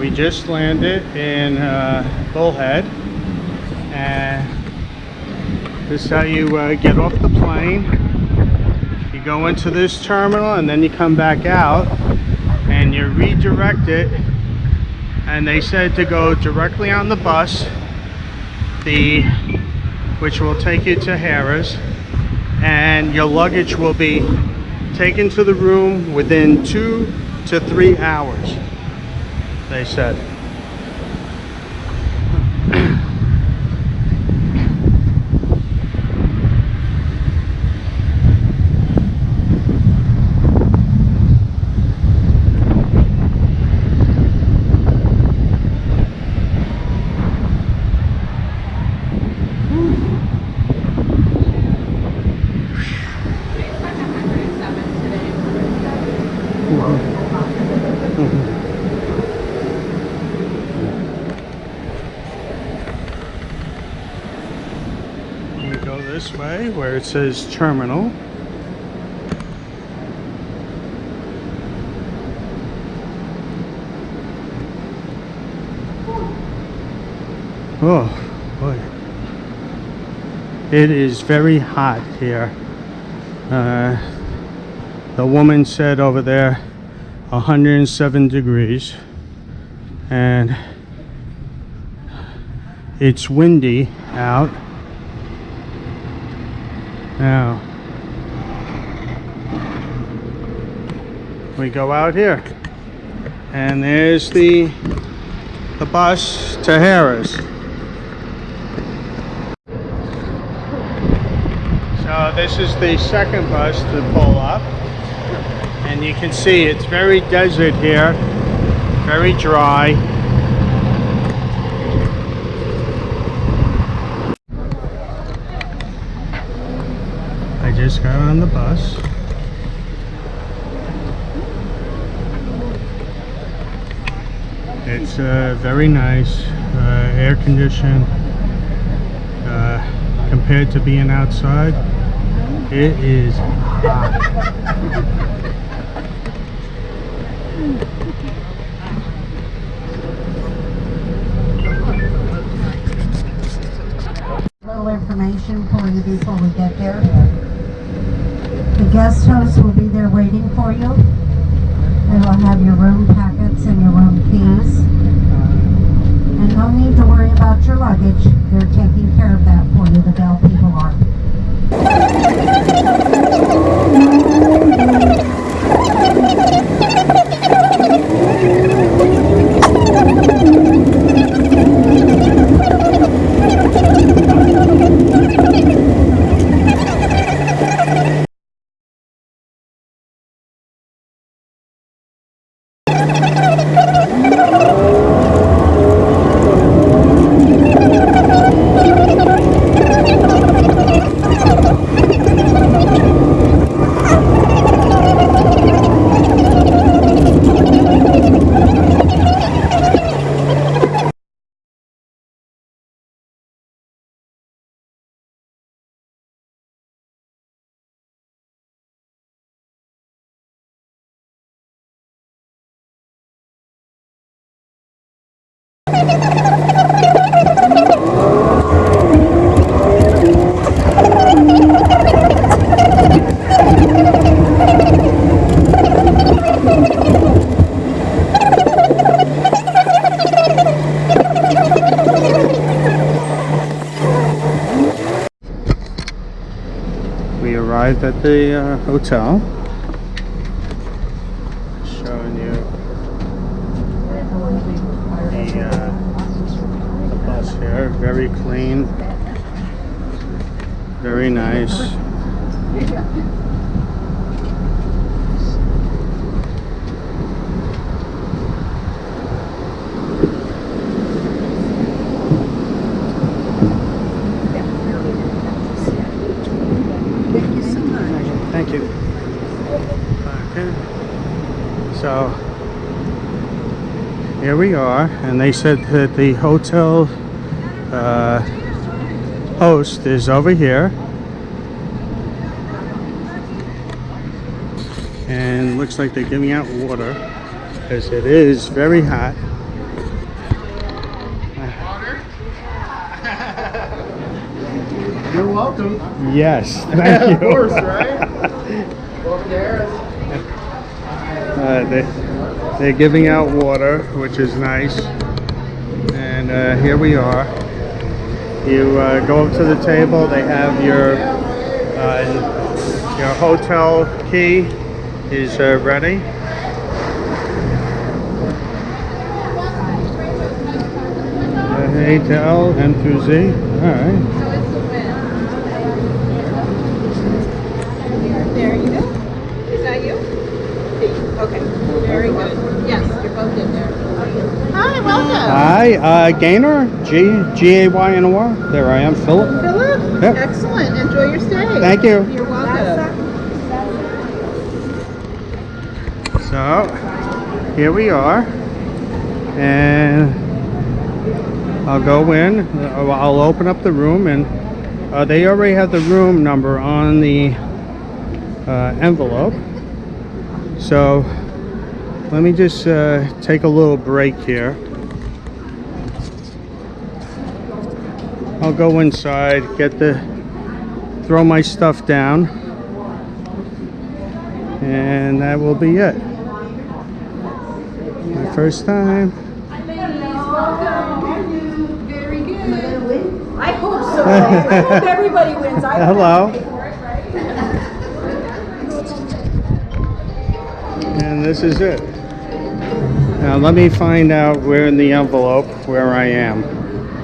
We just landed in uh, Bullhead, and this is how you uh, get off the plane. You go into this terminal, and then you come back out, and you're redirected. And they said to go directly on the bus, the which will take you to Harrah's and your luggage will be taken to the room within two to three hours they said. We go this way where it says terminal. Oh boy. It is very hot here. Uh, the woman said over there 107 degrees and it's windy out now we go out here. And there's the the bus to Harrah's. So this is the second bus to pull up. And you can see it's very desert here very dry just got on the bus it's uh, very nice uh, air conditioned uh, compared to being outside it is hot information for you before we get there. Guest host will be there waiting for you. They will have your room packets and your room keys. And no need to worry about your luggage. They're taking care of that for you, the Bell people are. We arrived at the uh, hotel. Showing you the, uh, the bus here. Very clean. Very nice. Okay. So here we are, and they said that the hotel uh, host is over here. And looks like they're giving out water because it is very hot. You're welcome. Yes, thank you. of course, right? Uh, they, they're giving out water, which is nice. And uh, here we are. You uh, go up to the table. They have your uh, your hotel key is uh, ready. Uh, A to L, M through Z. All right. There you go. Is that you? Okay, very good. Yes, you're both in there. Hi, welcome. Hi, uh, Gaynor, G G A Y N O R. There I am, Philip. Philip, Yep. excellent. Enjoy your stay. Thank you. You're welcome. So, here we are, and I'll go in. uh, I'll open up the room, and uh, they already have the room number on the uh, envelope. So, let me just uh, take a little break here. I'll go inside, get the, throw my stuff down, and that will be it. My first time. Very good. I hope so. I hope everybody wins. I Hello. And this is it. Now let me find out where in the envelope where I am.